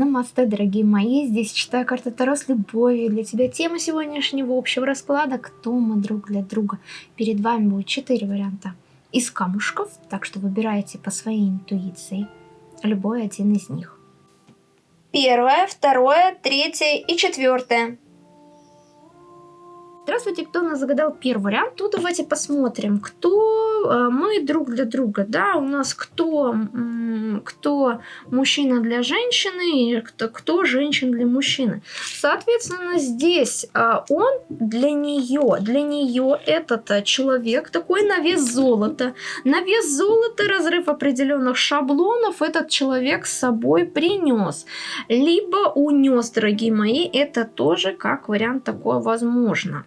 Намасте, дорогие мои, здесь читаю карты Таро с любовью. Для тебя тема сегодняшнего общего расклада «Кто мы друг для друга?». Перед вами будет четыре варианта из камушков, так что выбирайте по своей интуиции любой один из них. Первое, второе, третье и четвертое. Здравствуйте, кто нас загадал первый вариант? Тут давайте посмотрим, кто э, мы друг для друга. Да, у нас кто, кто мужчина для женщины и кто, кто женщина для мужчины. Соответственно, здесь э, он для нее, для нее этот э, человек такой на вес золота. На вес золота разрыв определенных шаблонов этот человек с собой принес. Либо унес, дорогие мои, это тоже как вариант такое возможно.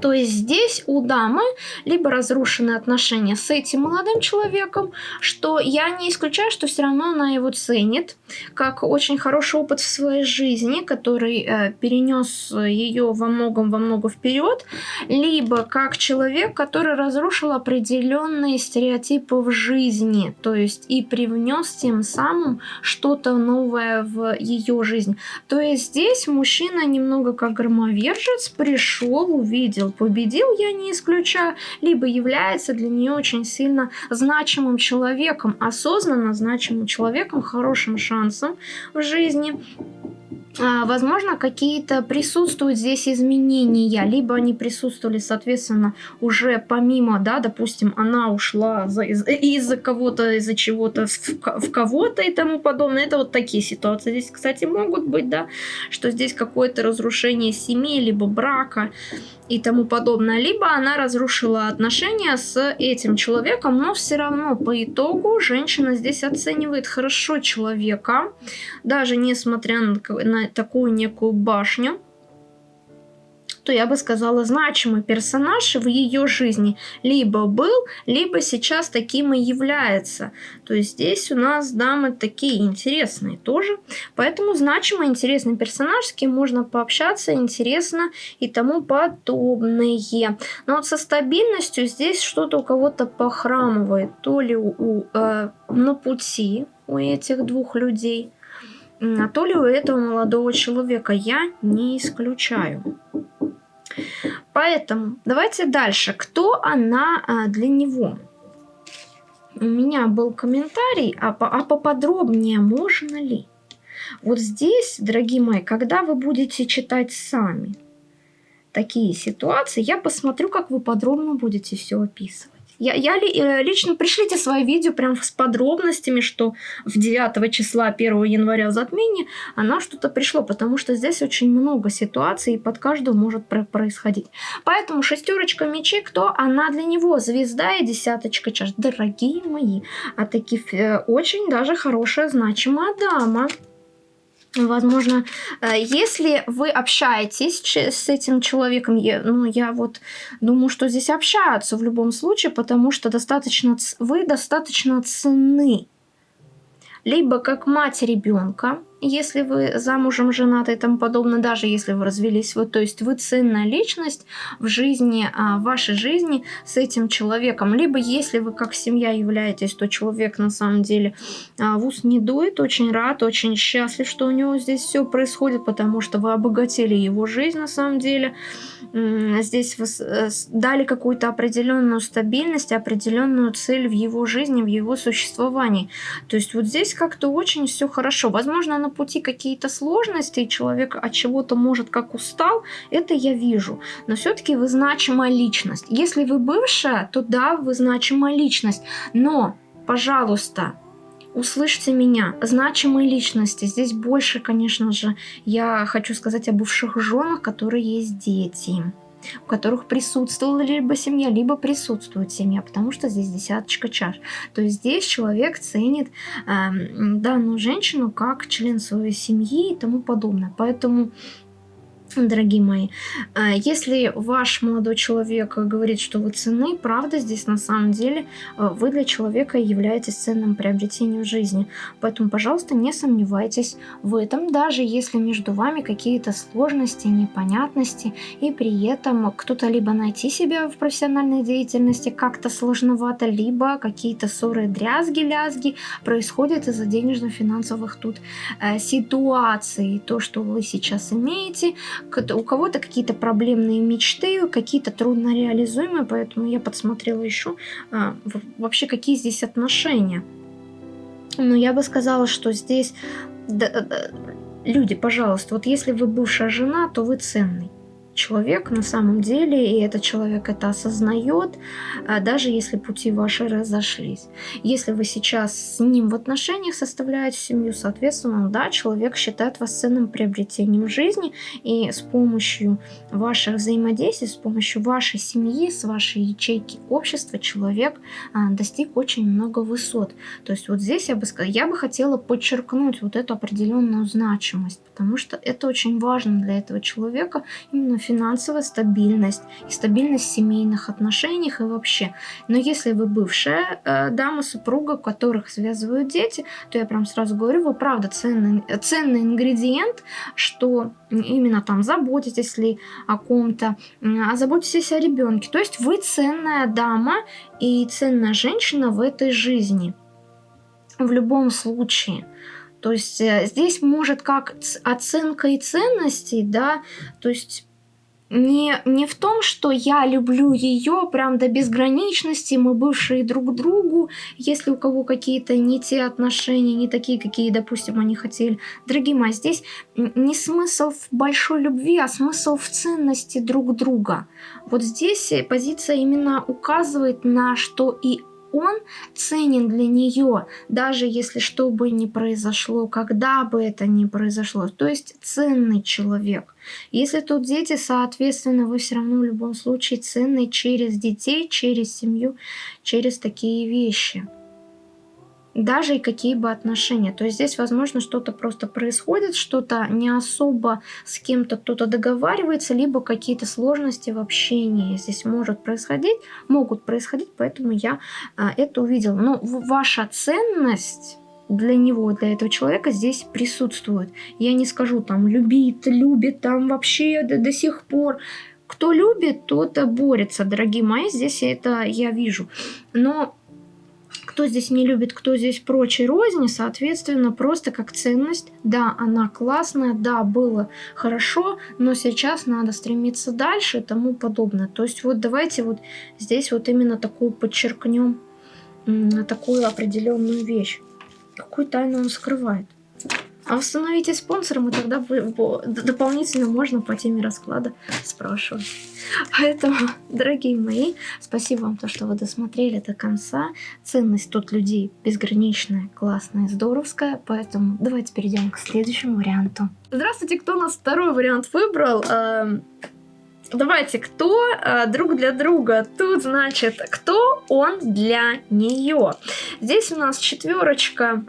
То есть здесь у дамы либо разрушены отношения с этим молодым человеком, что я не исключаю, что все равно она его ценит, как очень хороший опыт в своей жизни, который э, перенес ее во многом во много вперед, либо как человек, который разрушил определенные стереотипы в жизни, то есть и привнес тем самым что-то новое в ее жизнь. То есть здесь мужчина немного как громовержец пришел, увидел победил. Победил я не исключаю, либо является для нее очень сильно значимым человеком, осознанно значимым человеком, хорошим шансом в жизни. А, возможно, какие-то присутствуют здесь изменения, либо они присутствовали, соответственно, уже помимо, да, допустим, она ушла из-за из кого-то, из-за чего-то в, в кого-то и тому подобное. Это вот такие ситуации здесь, кстати, могут быть, да, что здесь какое-то разрушение семьи, либо брака, и тому подобное. Либо она разрушила отношения с этим человеком, но все равно по итогу женщина здесь оценивает хорошо человека, даже несмотря на, на такую некую башню что я бы сказала, значимый персонаж в ее жизни либо был, либо сейчас таким и является. То есть здесь у нас дамы такие интересные тоже. Поэтому значимый, интересный персонаж, с кем можно пообщаться, интересно и тому подобное. Но вот со стабильностью здесь что-то у кого-то похрамывает. То ли у, э, на пути у этих двух людей, то ли у этого молодого человека. Я не исключаю. Поэтому давайте дальше. Кто она а, для него? У меня был комментарий, а, по, а поподробнее можно ли? Вот здесь, дорогие мои, когда вы будете читать сами такие ситуации, я посмотрю, как вы подробно будете все описывать. Я, я э, лично пришлите свои видео прям с подробностями, что в 9 числа 1 января затмение она что-то пришло, потому что здесь очень много ситуаций, и под каждую может происходить. Поэтому шестерочка мечей, кто она для него? Звезда и десяточка чаш. Дорогие мои, а таки э, очень даже хорошая, значимая дама. Возможно, э, если вы общаетесь с этим человеком, я, ну, я вот думаю, что здесь общаются в любом случае, потому что достаточно, вы достаточно ценны. Либо как мать ребенка, если вы замужем, женаты и тому подобное, даже если вы развелись, вот, то есть вы ценная личность в жизни, а, в вашей жизни с этим человеком. Либо если вы как семья являетесь, то человек на самом деле а, в ус не дует, очень рад, очень счастлив, что у него здесь все происходит, потому что вы обогатили его жизнь на самом деле. Здесь вы э, дали какую-то определенную стабильность, определенную цель в его жизни, в его существовании. То есть вот здесь как-то очень все хорошо. Возможно, на пути какие-то сложности, и человек от чего-то может как устал, это я вижу. Но все-таки вы значимая личность. Если вы бывшая, то да, вы значимая личность. Но, пожалуйста, услышьте меня, значимые личности. Здесь больше, конечно же, я хочу сказать о бывших женах, которые есть дети у которых присутствовала либо семья, либо присутствует семья, потому что здесь десяточка чаш. То есть здесь человек ценит э, данную женщину как член своей семьи и тому подобное. Поэтому Дорогие мои, а, если ваш молодой человек говорит, что вы ценны, правда, здесь на самом деле а, вы для человека являетесь ценным приобретением жизни. Поэтому, пожалуйста, не сомневайтесь в этом, даже если между вами какие-то сложности, непонятности, и при этом кто-то либо найти себя в профессиональной деятельности как-то сложновато, либо какие-то ссоры, дрязги, лязги происходят из-за денежно-финансовых тут э, ситуаций. То, что вы сейчас имеете, у кого-то какие-то проблемные мечты, какие-то трудно реализуемые, поэтому я подсмотрела еще а, вообще какие здесь отношения. Но я бы сказала, что здесь да, да, люди, пожалуйста, вот если вы бывшая жена, то вы ценный человек на самом деле, и этот человек это осознает, а, даже если пути ваши разошлись. Если вы сейчас с ним в отношениях составляете семью, соответственно, да, человек считает вас ценным приобретением жизни, и с помощью ваших взаимодействий, с помощью вашей семьи, с вашей ячейки общества человек а, достиг очень много высот. То есть вот здесь я бы сказала, я бы хотела подчеркнуть вот эту определенную значимость, потому что это очень важно для этого человека именно финансовая стабильность и стабильность в семейных отношениях и вообще. Но если вы бывшая э, дама, супруга, которых связывают дети, то я прям сразу говорю, вы правда ценный, ценный ингредиент, что именно там заботитесь ли о ком-то, а заботитесь о ребенке. То есть вы ценная дама и ценная женщина в этой жизни. В любом случае. То есть э, здесь может как оценка и ценностей, да, то есть не, не в том, что я люблю ее прям до безграничности, мы бывшие друг другу, если у кого какие-то не те отношения, не такие, какие, допустим, они хотели. Дорогие мои, здесь не смысл в большой любви, а смысл в ценности друг друга. Вот здесь позиция именно указывает на что и он ценен для нее, даже если что бы ни произошло, когда бы это ни произошло. То есть ценный человек. Если тут дети, соответственно, вы все равно в любом случае ценный через детей, через семью, через такие вещи даже и какие бы отношения. То есть здесь, возможно, что-то просто происходит, что-то не особо с кем-то кто-то договаривается, либо какие-то сложности в общении здесь может происходить, могут происходить, поэтому я а, это увидела. Но ваша ценность для него, для этого человека здесь присутствует. Я не скажу там любит, любит там вообще до, до сих пор. Кто любит, тот борется, дорогие мои, здесь это я вижу. Но кто здесь не любит, кто здесь прочей розни, соответственно, просто как ценность, да, она классная, да, было хорошо, но сейчас надо стремиться дальше и тому подобное. То есть вот давайте вот здесь вот именно такую подчеркнем, такую определенную вещь. Какую тайну он скрывает? А установите спонсором, и тогда вы, дополнительно можно по теме расклада спрашивать. Поэтому, дорогие мои, спасибо вам, то, что вы досмотрели до конца. Ценность тут людей безграничная, классная, здоровская. Поэтому давайте перейдем к следующему варианту. Здравствуйте, кто у нас второй вариант выбрал? Эм, давайте, кто э, друг для друга? Тут, значит, кто он для нее? Здесь у нас четверочка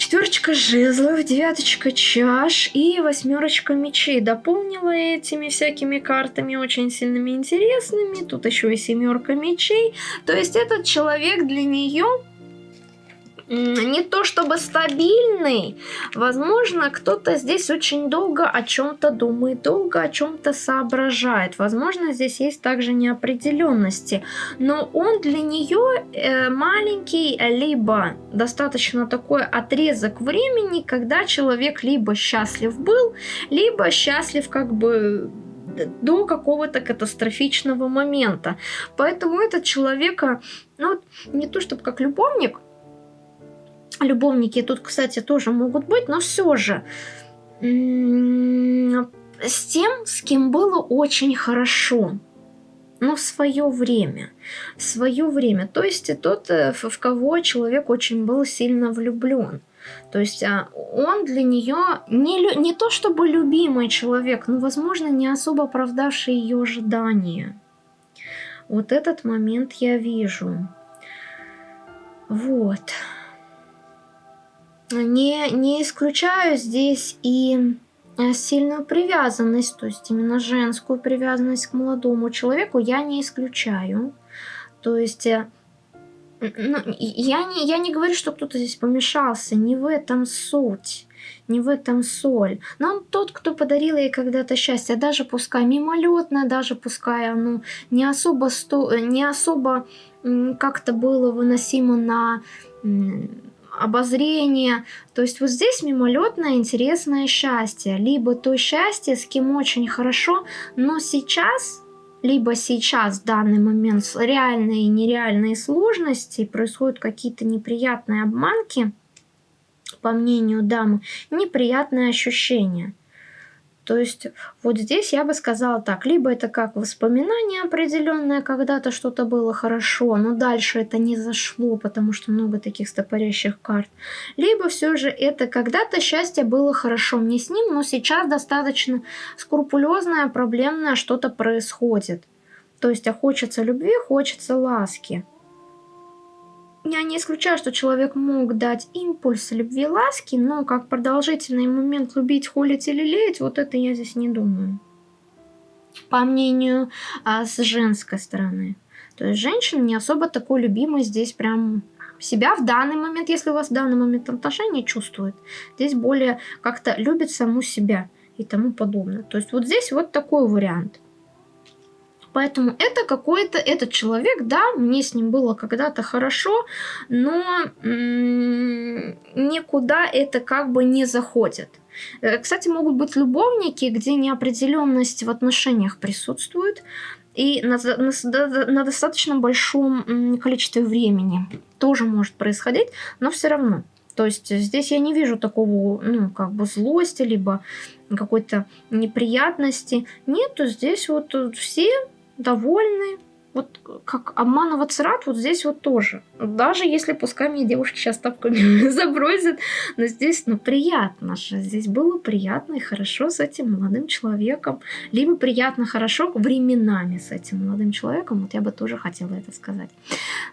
Четверочка жезлов, девяточка чаш и восьмерочка мечей. Дополнила этими всякими картами очень сильными интересными. Тут еще и семерка мечей. То есть этот человек для нее не то чтобы стабильный, возможно, кто-то здесь очень долго о чем-то думает, долго о чем-то соображает. Возможно, здесь есть также неопределенности, но он для нее э, маленький, либо достаточно такой отрезок времени, когда человек либо счастлив был, либо счастлив как бы до какого-то катастрофичного момента. Поэтому этот человека, ну, не то чтобы как любовник, Любовники тут, кстати, тоже могут быть, но все же с тем, с кем было очень хорошо. Но в свое время. В свое время. То есть тот, э, в кого человек очень был сильно влюблен. То есть а, он для нее не, не то чтобы любимый человек, но, возможно, не особо оправдавший ее ожидания. Вот этот момент я вижу. Вот. Не, не исключаю здесь и э, сильную привязанность, то есть именно женскую привязанность к молодому человеку я не исключаю. То есть э, ну, я, не, я не говорю, что кто-то здесь помешался, не в этом суть, не в этом соль. Но тот, кто подарил ей когда-то счастье, даже пускай мимолетное, даже пускай оно не особо, сто, не особо как-то было выносимо на обозрение. То есть вот здесь мимолетное интересное счастье. Либо то счастье, с кем очень хорошо, но сейчас либо сейчас в данный момент реальные и нереальные сложности, происходят какие-то неприятные обманки, по мнению дамы, неприятные ощущения. То есть вот здесь я бы сказала так, либо это как воспоминание определенное, когда-то что-то было хорошо, но дальше это не зашло, потому что много таких стопорящих карт, либо все же это когда-то счастье было хорошо мне с ним, но сейчас достаточно скрупулезное, проблемное что-то происходит. То есть а хочется любви, хочется ласки. Я не исключаю, что человек мог дать импульс любви ласки, но как продолжительный момент любить, холить или лелеять, вот это я здесь не думаю. По мнению а, с женской стороны. То есть женщина не особо такой любимой здесь прям себя в данный момент, если у вас в данный момент отношения чувствует. Здесь более как-то любит саму себя и тому подобное. То есть вот здесь вот такой вариант. Поэтому это какой-то, этот человек, да, мне с ним было когда-то хорошо, но никуда это как бы не заходит. Э, кстати, могут быть любовники, где неопределенность в отношениях присутствует, и на, на, на достаточно большом количестве времени тоже может происходить, но все равно. То есть здесь я не вижу такого, ну, как бы злости, либо какой-то неприятности. Нету, здесь вот все довольны. Вот как обманываться рад, вот здесь вот тоже. Даже если, пускай мне девушки сейчас тапками забросят, но здесь, ну, приятно же. Здесь было приятно и хорошо с этим молодым человеком. Либо приятно, хорошо временами с этим молодым человеком. Вот я бы тоже хотела это сказать.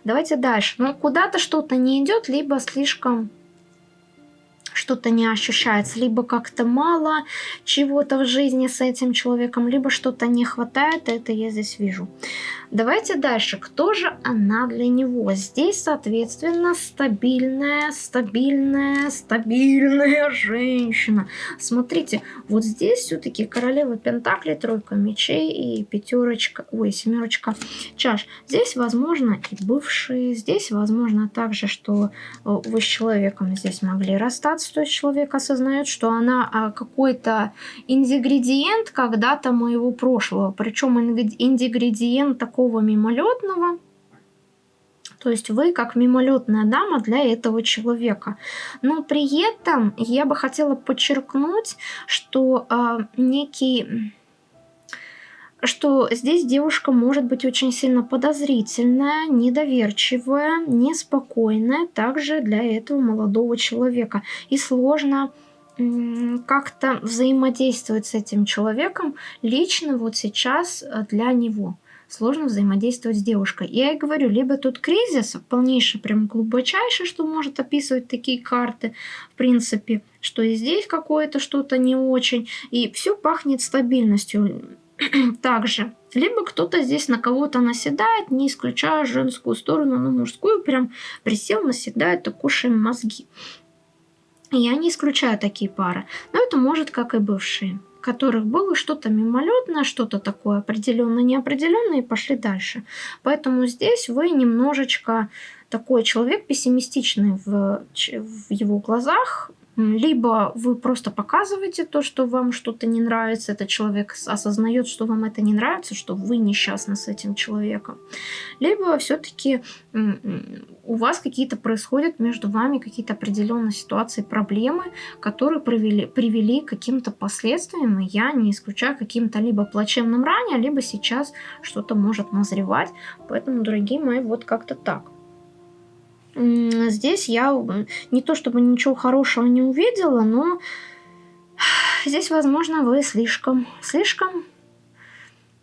Давайте дальше. Ну, куда-то что-то не идет, либо слишком что-то не ощущается, либо как-то мало чего-то в жизни с этим человеком, либо что-то не хватает, это я здесь вижу. Давайте дальше. Кто же она для него? Здесь, соответственно, стабильная, стабильная, стабильная женщина. Смотрите, вот здесь все-таки королева Пентакли, тройка мечей и пятерочка, ой, семерочка чаш. Здесь, возможно, и бывшие. Здесь, возможно, также, что э, вы с человеком здесь могли расстаться. То есть человек осознает, что она а, какой-то ингредиент когда-то моего прошлого. Причем ингредиент такой такого мимолетного, то есть вы как мимолетная дама для этого человека. Но при этом я бы хотела подчеркнуть, что э, некий что здесь девушка может быть очень сильно подозрительная, недоверчивая, неспокойная также для этого молодого человека. И сложно как-то взаимодействовать с этим человеком лично вот сейчас э, для него сложно взаимодействовать с девушкой. Я и говорю, либо тут кризис, полнейший, прям глубочайший, что может описывать такие карты, в принципе, что и здесь какое-то что-то не очень, и все пахнет стабильностью также. Либо кто-то здесь на кого-то наседает, не исключая женскую сторону, но мужскую прям присел, наседает и кушаем мозги. Я не исключаю такие пары, но это может как и бывшие которых было что-то мимолетное, что-то такое определенно неопределенное, и пошли дальше. Поэтому здесь вы немножечко такой человек пессимистичный в, в его глазах, либо вы просто показываете то, что вам что-то не нравится, этот человек осознает, что вам это не нравится, что вы несчастны с этим человеком. Либо все-таки у вас какие-то происходят между вами какие-то определенные ситуации, проблемы, которые привели, привели к каким-то последствиям, и я не исключаю каким-то либо плачевным ранее, либо сейчас что-то может назревать. Поэтому, дорогие мои, вот как-то так здесь я не то чтобы ничего хорошего не увидела, но здесь, возможно, вы слишком, слишком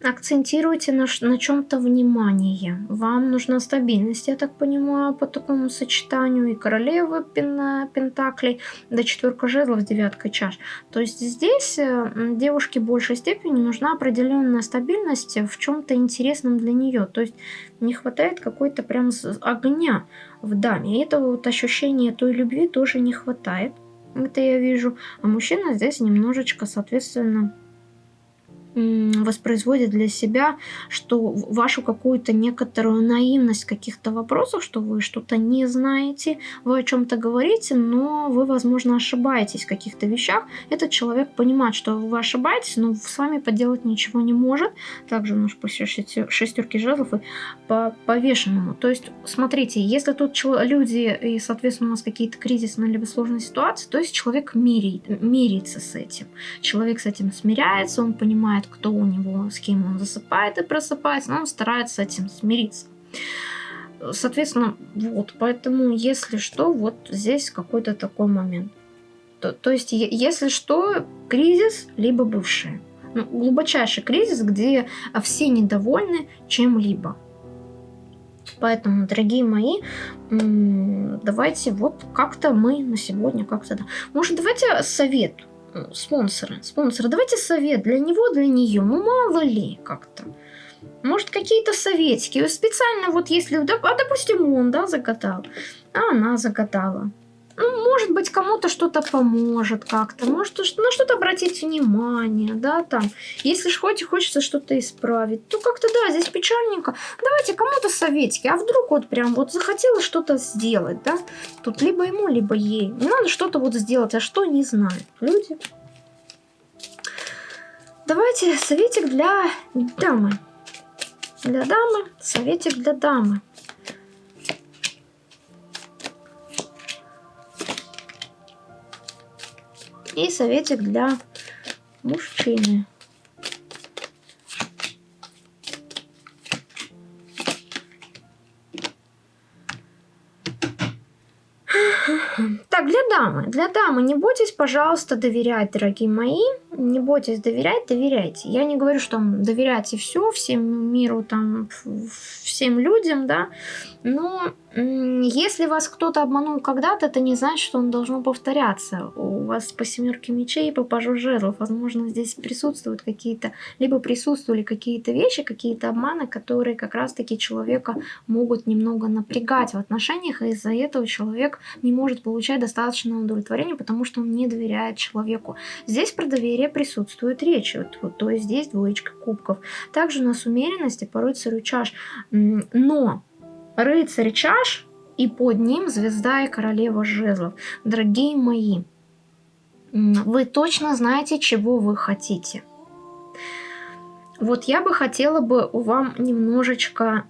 акцентируйте на, на чем-то внимание. Вам нужна стабильность, я так понимаю, по такому сочетанию и королевы пен, пентаклей, да четверка жезлов, девятка чаш. То есть здесь э, девушке в большей степени нужна определенная стабильность в чем-то интересном для нее. То есть не хватает какой-то прям огня в даме. И этого вот ощущения той любви тоже не хватает. Это я вижу. А мужчина здесь немножечко, соответственно, воспроизводит для себя, что вашу какую-то некоторую наивность каких-то вопросов, что вы что-то не знаете, вы о чем-то говорите, но вы, возможно, ошибаетесь в каких-то вещах. Этот человек понимает, что вы ошибаетесь, но с вами поделать ничего не может. Также нож по шестерке жезлов и по повешенному. То есть, смотрите, если тут люди и, соответственно, у нас какие-то кризисные либо сложные ситуации, то есть человек мирит, мирится с этим. Человек с этим смиряется, он понимает, знает, кто у него, с кем он засыпает и просыпается, но он старается с этим смириться. Соответственно, вот, поэтому, если что, вот здесь какой-то такой момент. То, то есть, если что, кризис, либо бывший. Ну, глубочайший кризис, где все недовольны чем-либо. Поэтому, дорогие мои, давайте вот как-то мы на сегодня как-то... Да. Может, давайте совет спонсора. Спонсора, давайте совет для него, для нее. Ну, мало ли как-то. Может, какие-то советики. Специально вот если... А, допустим, он, да, загадал. А она загадала. Ну, может быть, кому-то что-то поможет как-то, может, на что-то обратить внимание, да, там. Если ж хоть хочется что-то исправить, то как-то, да, здесь печальненько. Давайте кому-то советики, а вдруг вот прям вот захотела что-то сделать, да. Тут либо ему, либо ей. Надо что-то вот сделать, а что не знают люди. Давайте советик для дамы. Для дамы, советик для дамы. И советик для мужчины. Так, для дамы. Для дамы не бойтесь, пожалуйста, доверять, дорогие мои. Не бойтесь доверять, доверяйте. Я не говорю, что доверяйте все, всем миру, там, всем людям, да. Но если вас кто-то обманул когда-то, это не значит, что он должен повторяться. У вас по семерке мечей по пажу жезлов, возможно, здесь присутствуют какие-то, либо присутствовали какие-то вещи, какие-то обманы, которые как раз-таки человека могут немного напрягать в отношениях, и из-за этого человек не может получать достаточное удовлетворение, потому что он не доверяет человеку. Здесь про доверие присутствует речь, вот, вот, то есть здесь двоечка кубков. Также у нас умеренность и по рыцарю чаш. Но рыцарь чаш и под ним звезда и королева жезлов. Дорогие мои, вы точно знаете, чего вы хотите. Вот я бы хотела бы вам немножечко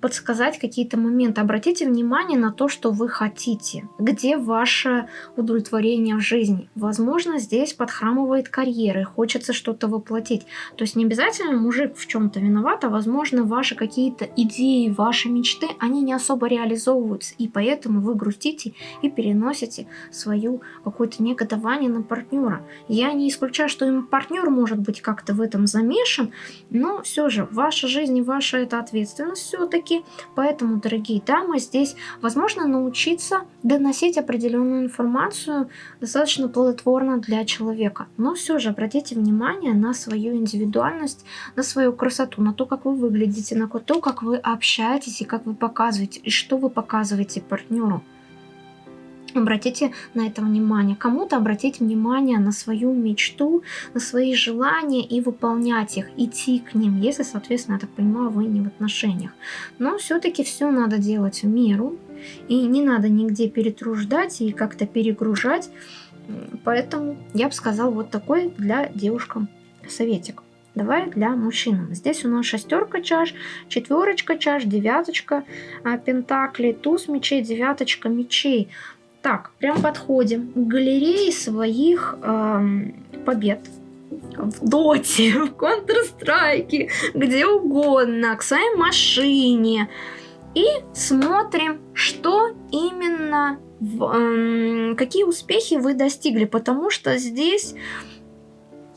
подсказать какие-то моменты. Обратите внимание на то, что вы хотите. Где ваше удовлетворение в жизни? Возможно, здесь подхрамывает карьеры, хочется что-то воплотить. То есть не обязательно мужик в чем-то виноват, а возможно, ваши какие-то идеи, ваши мечты, они не особо реализовываются. И поэтому вы грустите и переносите свою какое-то негодование на партнера. Я не исключаю, что им партнер может быть как-то в этом замешан, но все же, ваша жизнь и ваша это ответственность все-таки. Поэтому, дорогие дамы, здесь возможно научиться доносить определенную информацию достаточно плодотворно для человека. Но все же обратите внимание на свою индивидуальность, на свою красоту, на то, как вы выглядите, на то, как вы общаетесь и как вы показываете, и что вы показываете партнеру. Обратите на это внимание. Кому-то обратить внимание на свою мечту, на свои желания и выполнять их, идти к ним, если, соответственно, я так понимаю, вы не в отношениях. Но все-таки все надо делать в меру, и не надо нигде перетруждать и как-то перегружать. Поэтому я бы сказал вот такой для девушкам советик. Давай для мужчин. Здесь у нас шестерка чаш, четверочка чаш, девяточка а, пентаклей, туз мечей, девяточка мечей. Так, прям подходим к галерее своих эм, побед. В доте, в Counter-Strike, где угодно, к своей машине. И смотрим, что именно, в, эм, какие успехи вы достигли. Потому что здесь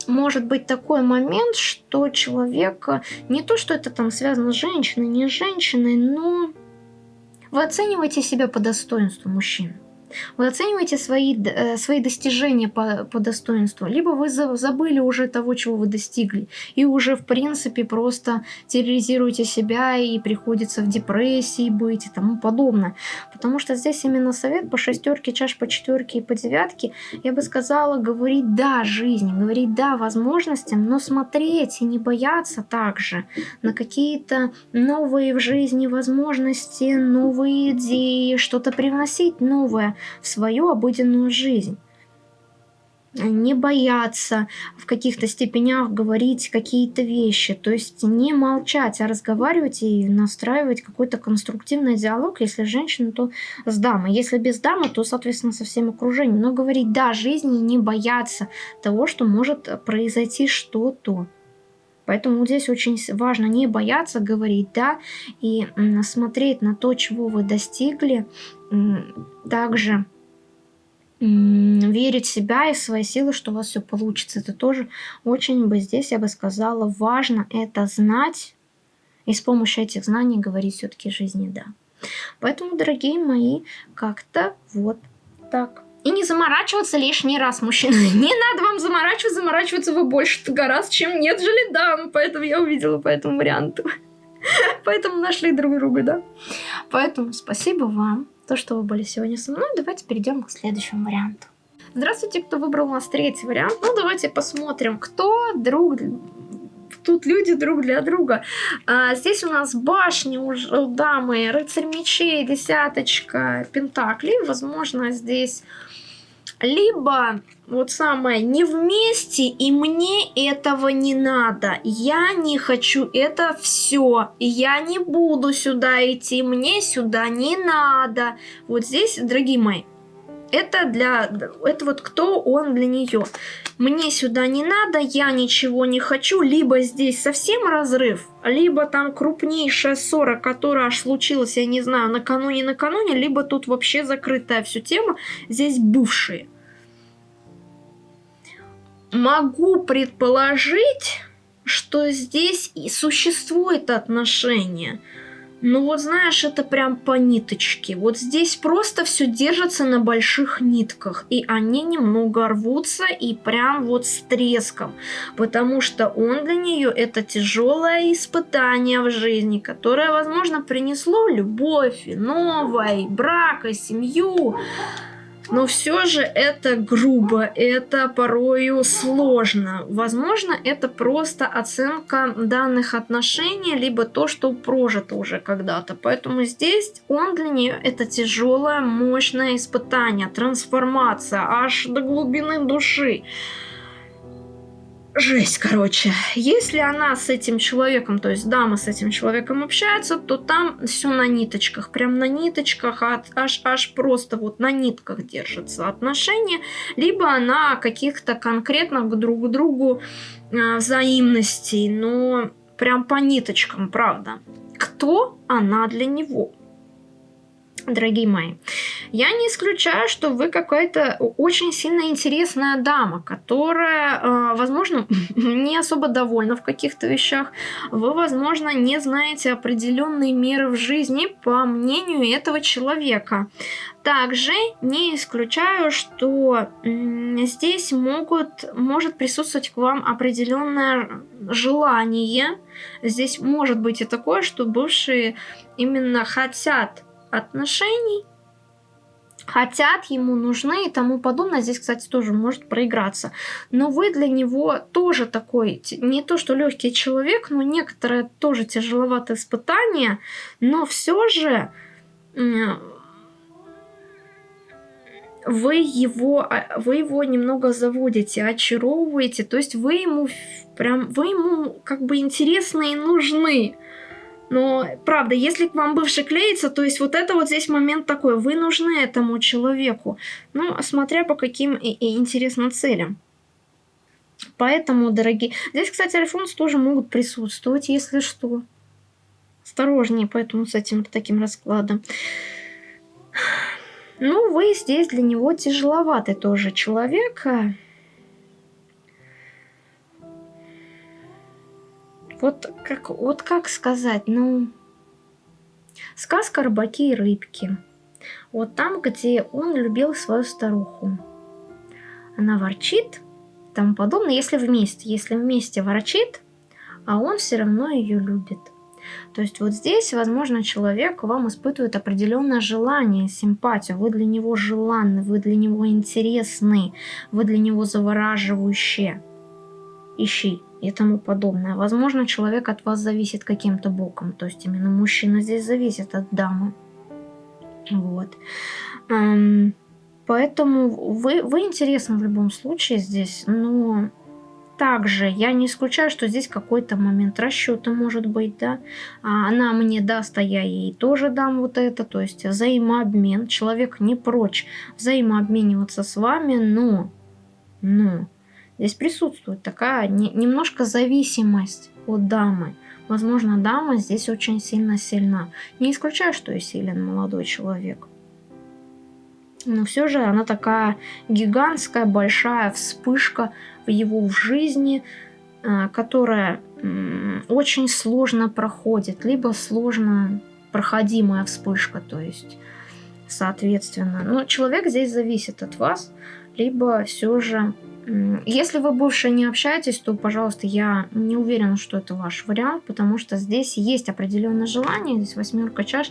может быть такой момент, что человек, не то, что это там связано с женщиной, не с женщиной, но вы оцениваете себя по достоинству мужчин. Вы оцениваете свои, э, свои достижения по, по достоинству, либо вы забыли уже того, чего вы достигли, и уже, в принципе, просто терроризируете себя и приходится в депрессии быть и тому подобное. Потому что здесь именно совет по шестерке, чаш по четверке и по девятке, я бы сказала, говорить «да» жизни, говорить «да» возможностям, но смотреть и не бояться также на какие-то новые в жизни возможности, новые идеи, что-то привносить новое, в свою обыденную жизнь. Не бояться в каких-то степенях говорить какие-то вещи, то есть не молчать, а разговаривать и настраивать какой-то конструктивный диалог, если женщина, то с дамой, если без дамы, то, соответственно, со всем окружением, но говорить «да» жизни, не бояться того, что может произойти что-то. Поэтому здесь очень важно не бояться говорить «да» и смотреть на то, чего вы достигли, также верить в себя и в свои силы, что у вас все получится. Это тоже очень бы здесь, я бы сказала, важно это знать и с помощью этих знаний говорить все-таки жизни «да». Поэтому, дорогие мои, как-то вот так. И не заморачиваться лишний раз, мужчина. Не надо вам заморачиваться, заморачиваться вы больше гораздо, чем нет дам. Поэтому я увидела по этому варианту. Поэтому нашли друг друга, да. Поэтому спасибо вам то, что вы были сегодня со мной. Давайте перейдем к следующему варианту. Здравствуйте, кто выбрал у нас третий вариант. Ну, давайте посмотрим, кто друг... Тут люди друг для друга. А, здесь у нас башни у дамы, рыцарь мечей, десяточка, пентаклей. Возможно, здесь либо вот самое не вместе и мне этого не надо. Я не хочу это все я не буду сюда идти мне сюда не надо. Вот здесь дорогие мои это для это вот кто он для нее мне сюда не надо я ничего не хочу либо здесь совсем разрыв либо там крупнейшая ссора которая аж случилась я не знаю накануне накануне либо тут вообще закрытая всю тема здесь бывшие могу предположить, что здесь и существует отношение. Но вот знаешь, это прям по ниточке. Вот здесь просто все держится на больших нитках. И они немного рвутся и прям вот с треском. Потому что он для нее это тяжелое испытание в жизни, которое, возможно, принесло любовь, новое, брак, и семью. Но все же это грубо, это порою сложно. Возможно, это просто оценка данных отношений, либо то, что прожито уже когда-то. Поэтому здесь он для нее это тяжелое, мощное испытание, трансформация аж до глубины души жесть, короче. Если она с этим человеком, то есть дама с этим человеком общается, то там все на ниточках, прям на ниточках, аж, аж просто вот на нитках держатся отношения, либо она каких-то конкретных друг к другу э, взаимностей, но прям по ниточкам, правда. Кто она для него? Дорогие мои. Я не исключаю, что вы какая-то очень сильно интересная дама, которая, э, возможно, не особо довольна в каких-то вещах. Вы, возможно, не знаете определенные меры в жизни по мнению этого человека. Также не исключаю, что здесь могут, может присутствовать к вам определенное желание. Здесь может быть и такое, что бывшие именно хотят отношений, хотят, ему нужны и тому подобное. Здесь, кстати, тоже может проиграться. Но вы для него тоже такой, не то что легкий человек, но некоторое тоже тяжеловатое испытание, но все же вы его, а, вы его немного заводите, очаровываете, то есть вы ему прям, вы ему как бы интересны и нужны. Но, правда, если к вам бывший клеится, то есть вот это вот здесь момент такой, вы нужны этому человеку. Ну, смотря по каким и, и интересным целям. Поэтому, дорогие... Здесь, кстати, альфонс тоже могут присутствовать, если что. Осторожнее, поэтому с этим таким раскладом. Ну, вы здесь для него тяжеловатый тоже человек. Вот как, вот как сказать, ну, сказка «Рыбаки и рыбки». Вот там, где он любил свою старуху. Она ворчит, тому подобное, если вместе. Если вместе ворчит, а он все равно ее любит. То есть вот здесь, возможно, человек вам испытывает определенное желание, симпатию. Вы для него желанны, вы для него интересны, вы для него завораживающие. Ищи и тому подобное. Возможно, человек от вас зависит каким-то боком. То есть именно мужчина здесь зависит от дамы. Вот. Эм, поэтому вы, вы интересны в любом случае здесь, но также я не исключаю, что здесь какой-то момент расчета может быть, да. А она мне даст, а я ей тоже дам вот это. То есть взаимообмен. Человек не прочь взаимообмениваться с вами, но, но здесь присутствует такая не, немножко зависимость от дамы. Возможно, дама здесь очень сильно сильна. Не исключаю, что и силен молодой человек. Но все же она такая гигантская, большая вспышка в его жизни, э, которая очень сложно проходит, либо сложно проходимая вспышка, то есть, соответственно. Но человек здесь зависит от вас, либо все же если вы больше не общаетесь, то, пожалуйста, я не уверена, что это ваш вариант, потому что здесь есть определенное желание, здесь восьмерка чаш,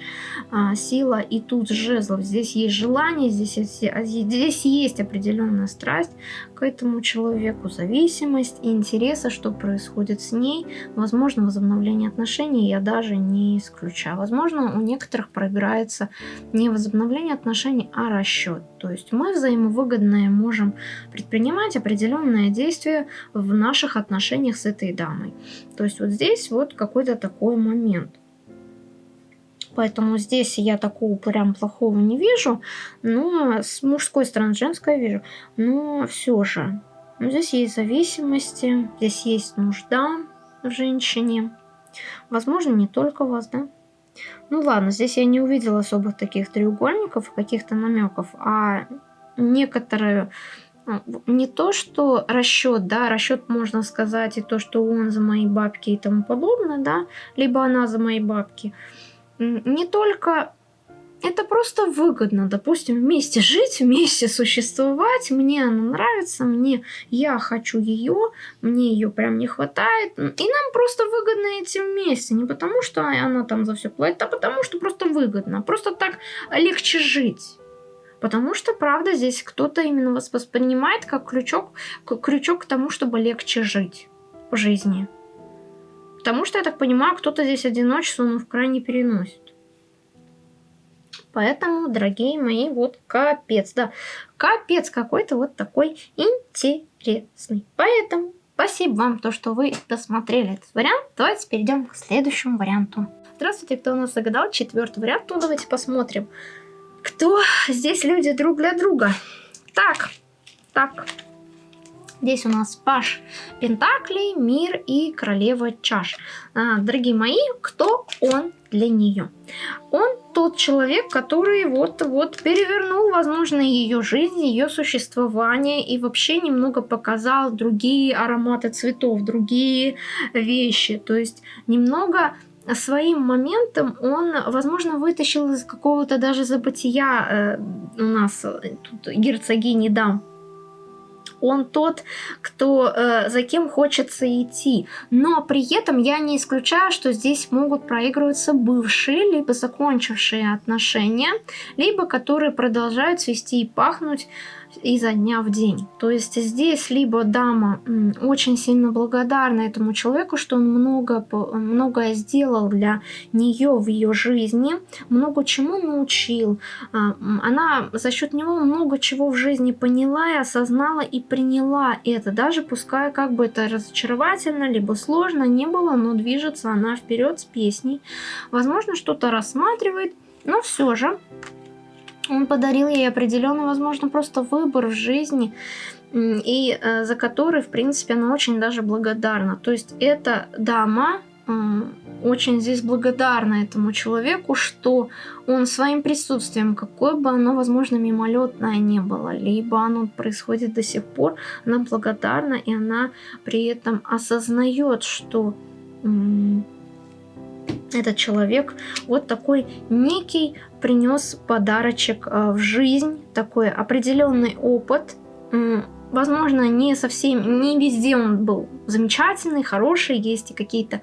а, сила и тут жезлов. Здесь есть желание, здесь а, здесь есть определенная страсть к этому человеку, зависимость и интереса, что происходит с ней. Возможно, возобновление отношений я даже не исключаю. Возможно, у некоторых проиграется не возобновление отношений, а расчет. То есть мы взаимовыгодные можем предпринимать определенное действие в наших отношениях с этой дамой. То есть вот здесь вот какой-то такой момент. Поэтому здесь я такого прям плохого не вижу. Но с мужской стороны, женской вижу. Но все же. Ну, здесь есть зависимости, здесь есть нужда в женщине. Возможно, не только вас, да? Ну ладно, здесь я не увидела особых таких треугольников, каких-то намеков, а некоторые а, не то, что расчет, да, расчет можно сказать, и то, что он за мои бабки и тому подобное, да, либо она за мои бабки. Не только это просто выгодно, допустим, вместе жить, вместе существовать, мне она нравится, мне, я хочу ее, мне ее прям не хватает, и нам просто выгодно идти вместе, не потому что она там за все платит, а потому что просто выгодно, просто так легче жить. Потому что, правда, здесь кто-то именно вас воспринимает как крючок, крючок к тому, чтобы легче жить в жизни. Потому что, я так понимаю, кто-то здесь одиночество, ну, в крайне переносит. Поэтому, дорогие мои, вот капец, да, капец какой-то вот такой интересный. Поэтому спасибо вам, то, что вы досмотрели этот вариант. Давайте перейдем к следующему варианту. Здравствуйте, кто у нас загадал четвертый вариант, ну давайте посмотрим, кто здесь люди друг для друга. Так, так, Здесь у нас Паш Пентаклей, Мир и Королева Чаш. А, дорогие мои, кто он для нее? Он тот человек, который вот-вот перевернул, возможно, ее жизнь, ее существование и вообще немного показал другие ароматы цветов, другие вещи. То есть немного своим моментом он, возможно, вытащил из какого-то даже забытия э, у нас тут герцогини дам он тот, кто э, за кем хочется идти. Но при этом я не исключаю, что здесь могут проигрываться бывшие, либо закончившие отношения, либо которые продолжают свести и пахнуть изо дня в день. То есть здесь либо дама очень сильно благодарна этому человеку, что он много, многое сделал для нее в ее жизни, много чему научил. А, она за счет него много чего в жизни поняла и осознала и приняла это. Даже пускай как бы это разочаровательно, либо сложно не было, но движется она вперед с песней. Возможно, что-то рассматривает, но все же он подарил ей определенный, возможно, просто выбор в жизни, и э, за который, в принципе, она очень даже благодарна. То есть эта дама э, очень здесь благодарна этому человеку, что он своим присутствием, какое бы оно, возможно, мимолетное не было, либо оно происходит до сих пор, она благодарна, и она при этом осознает, что этот человек вот такой некий принес подарочек э, в жизнь, такой определенный опыт. Возможно, не совсем, не везде он был замечательный, хороший, есть и какие-то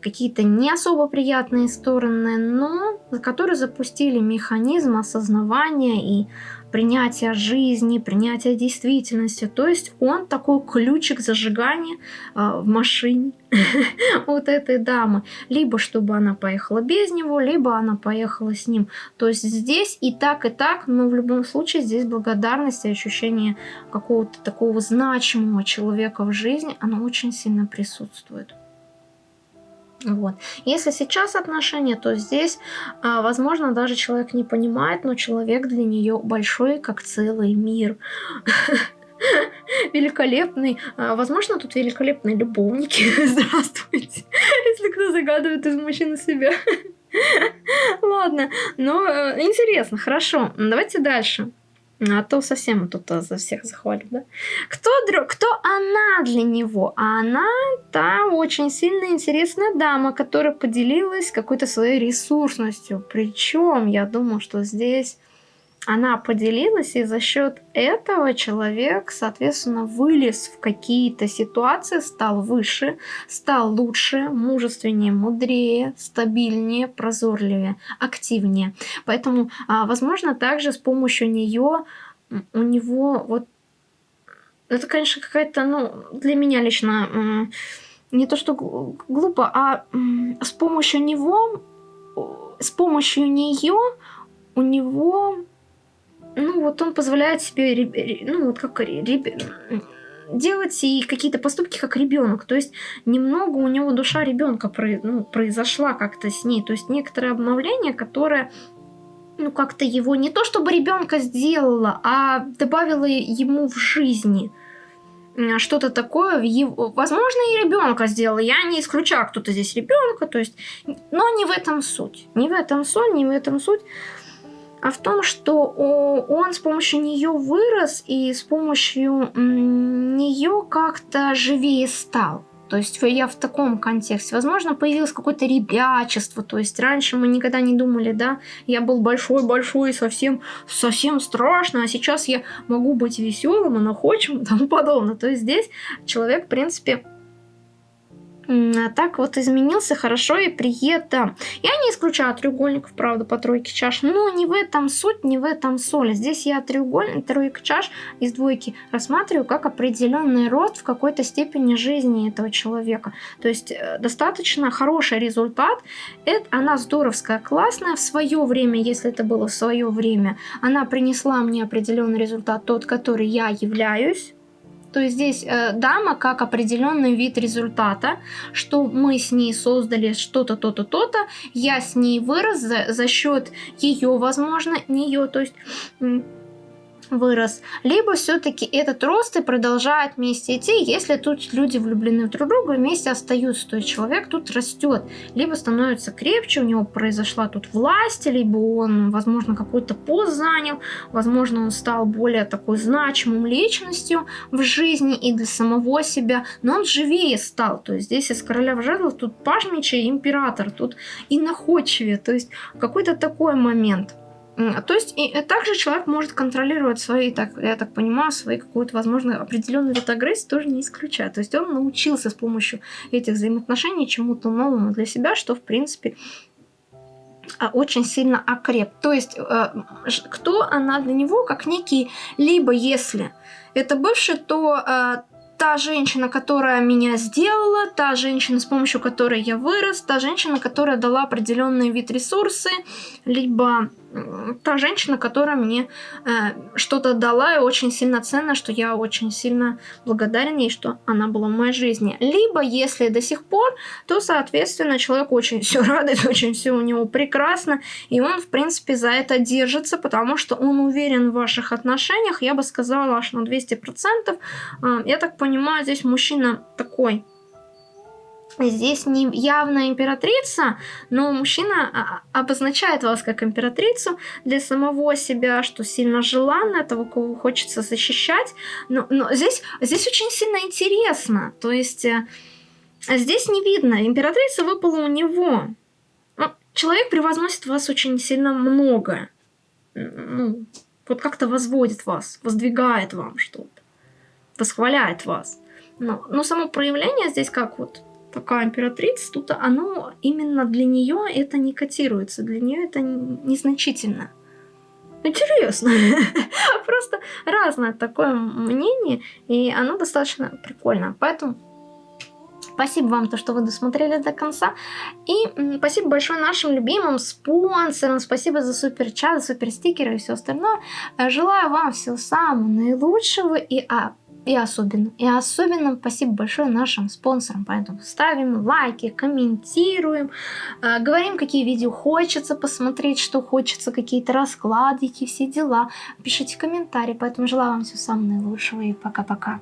какие, -то, не особо приятные стороны, но которые запустили механизм осознавания и принятия жизни, принятия действительности. То есть он такой ключик зажигания э, в машине вот этой дамы. Либо чтобы она поехала без него, либо она поехала с ним. То есть здесь и так, и так, но в любом случае здесь благодарность и ощущение какого-то такого значимого человека в жизни, оно очень сильно присутствует. Вот. Если сейчас отношения, то здесь, а, возможно, даже человек не понимает, но человек для нее большой, как целый мир. Великолепный. А, возможно, тут великолепные любовники. Здравствуйте. Если кто загадывает из мужчины себя. Ладно, но э, интересно, хорошо. Давайте дальше. А то совсем тут за всех захвалит, да? Кто, друг, кто она для него? А она та очень сильно интересная дама, которая поделилась какой-то своей ресурсностью. Причем, я думаю, что здесь она поделилась, и за счет этого человек, соответственно, вылез в какие-то ситуации, стал выше, стал лучше, мужественнее, мудрее, стабильнее, прозорливее, активнее. Поэтому, а, возможно, также с помощью нее у него вот это, конечно, какая-то, ну, для меня лично не то что глупо, а с помощью него, с помощью нее у него ну вот он позволяет себе, ну вот как делать и какие-то поступки как ребенок. То есть немного у него душа ребенка ну, произошла как-то с ней. То есть некоторое обновление, которое ну как-то его не то чтобы ребенка сделала, а добавила ему в жизни что-то такое, его, возможно, и ребенка сделала. Я не исключаю, кто-то здесь ребенка, то есть, но не в этом суть. Не в этом суть, не в этом суть а в том, что он с помощью нее вырос и с помощью нее как-то живее стал. То есть я в таком контексте. Возможно, появилось какое-то ребячество. То есть раньше мы никогда не думали, да, я был большой-большой, совсем, совсем страшно, а сейчас я могу быть веселым и находчивым и тому подобное. То есть здесь человек, в принципе, так вот изменился хорошо и при этом. Я не исключаю треугольников, правда, по тройке чаш, но не в этом суть, не в этом соль. Здесь я треугольник, тройка чаш из двойки рассматриваю как определенный рост в какой-то степени жизни этого человека. То есть э, достаточно хороший результат. Это, она здоровская, классная в свое время, если это было в свое время. Она принесла мне определенный результат, тот, который я являюсь то есть здесь э, дама как определенный вид результата, что мы с ней создали что-то, то-то, то-то, я с ней вырос за, за счет ее, возможно, нее, то есть вырос, либо все-таки этот рост и продолжает вместе идти, если тут люди влюблены друг в друга, вместе остаются, то есть человек тут растет, либо становится крепче, у него произошла тут власть, либо он, возможно, какой-то пост занял, возможно, он стал более такой значимым личностью в жизни и для самого себя, но он живее стал, то есть здесь из короля в жезлов тут паж мечей, император, тут и находчивее, то есть какой-то такой момент – то есть и э, также человек может контролировать свои, так, я так понимаю, свои какую-то, возможно, определенную агрессии тоже не исключая. То есть он научился с помощью этих взаимоотношений чему-то новому для себя, что, в принципе, а, очень сильно окреп. То есть э, кто она для него, как некий, либо если это бывший, то э, та женщина, которая меня сделала, та женщина, с помощью которой я вырос, та женщина, которая дала определенный вид ресурсы, либо та женщина, которая мне э, что-то дала и очень сильно ценно, что я очень сильно благодарен ей, что она была в моей жизни. Либо, если до сих пор, то, соответственно, человек очень все радует, очень все у него прекрасно, и он, в принципе, за это держится, потому что он уверен в ваших отношениях, я бы сказала, аж на 200%. Э, я так понимаю, здесь мужчина такой Здесь не явная императрица, но мужчина а, обозначает вас как императрицу для самого себя, что сильно желанно, того, кого хочется защищать. Но, но здесь, здесь очень сильно интересно. То есть э, здесь не видно. Императрица выпала у него. Ну, человек превозносит вас очень сильно много. Ну, вот как-то возводит вас, воздвигает вам что-то, восхваляет вас. Но, но само проявление здесь как вот такая императрица, тут оно именно для нее это не котируется, для нее это незначительно. Интересно. Просто разное такое мнение, и оно достаточно прикольно. Поэтому Спасибо вам, то, что вы досмотрели до конца. И спасибо большое нашим любимым спонсорам. Спасибо за супер чат, супер стикеры и все остальное. Желаю вам всего самого наилучшего и а, и особенно, и особенно спасибо большое нашим спонсорам. Поэтому ставим лайки, комментируем, э, говорим, какие видео хочется посмотреть, что хочется, какие-то раскладики, все дела. Пишите комментарии. Поэтому желаю вам всего самого наилучшего и пока-пока.